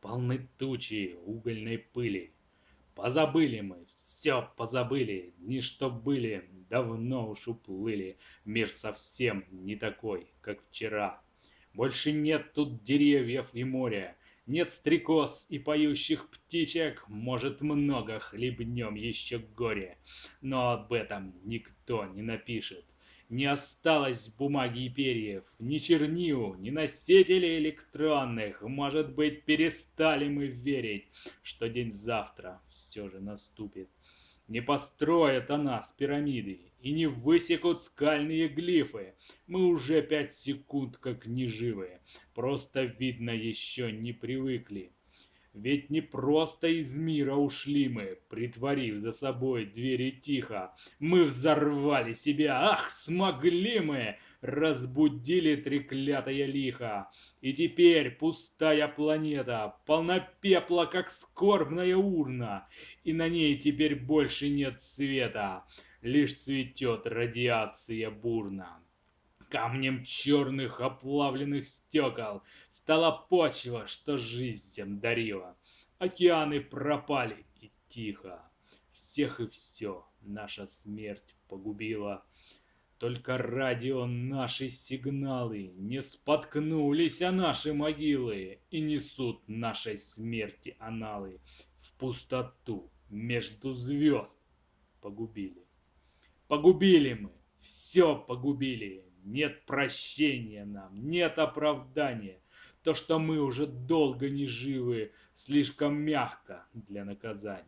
полны тучи угольной пыли. Позабыли мы, все позабыли, дни, что были, давно уж уплыли. Мир совсем не такой, как вчера. Больше нет тут деревьев и моря, нет стрекоз и поющих птичек, может, много хлебнем еще горе, но об этом никто не напишет. Не осталось бумаги и перьев, ни чернил, ни носителей электронных. Может быть, перестали мы верить, что день завтра все же наступит. Не построят о нас пирамиды и не высекут скальные глифы. Мы уже пять секунд как неживые, просто видно еще не привыкли. Ведь не просто из мира ушли мы, притворив за собой двери тихо. Мы взорвали себя, ах, смогли мы! Разбудили треклятое лихо. И теперь пустая планета, полна пепла, как скорбная урна. И на ней теперь больше нет света, лишь цветет радиация бурно. Камнем черных оплавленных стекол Стала почва, что жизнь всем дарила. Океаны пропали, и тихо. Всех и все наша смерть погубила. Только радио наши сигналы Не споткнулись о наши могилы И несут нашей смерти аналы В пустоту между звезд погубили. Погубили мы, все погубили, нет прощения нам, нет оправдания. То, что мы уже долго не живы, слишком мягко для наказания.